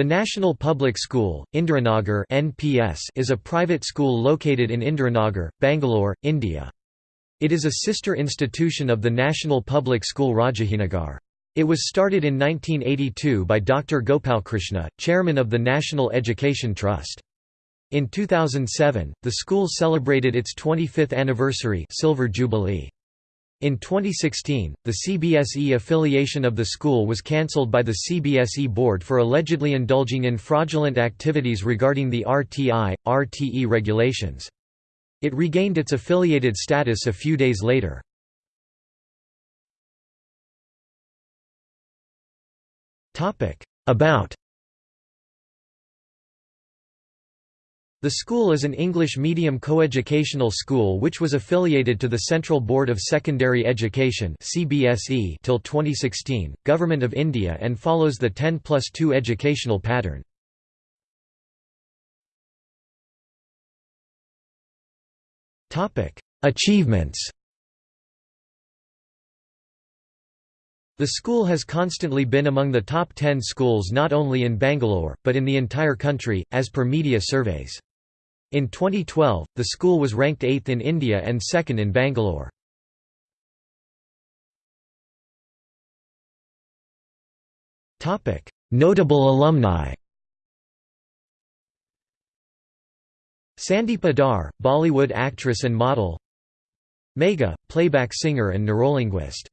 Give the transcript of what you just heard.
The National Public School, Indiranagar (NPS) is a private school located in Indiranagar, Bangalore, India. It is a sister institution of the National Public School Rajajinagar. It was started in 1982 by Dr. Gopalkrishna, chairman of the National Education Trust. In 2007, the school celebrated its 25th anniversary silver jubilee. In 2016, the CBSE affiliation of the school was cancelled by the CBSE board for allegedly indulging in fraudulent activities regarding the RTI, RTE regulations. It regained its affiliated status a few days later. About The school is an English medium coeducational school which was affiliated to the Central Board of Secondary Education (CBSE) till 2016, Government of India and follows the 10 plus 2 educational pattern. Topic: Achievements. The school has constantly been among the top 10 schools not only in Bangalore, but in the entire country, as per media surveys. In 2012, the school was ranked 8th in India and 2nd in Bangalore. Notable alumni Sandeepa Dhar, Bollywood actress and model Megha, playback singer and neurolinguist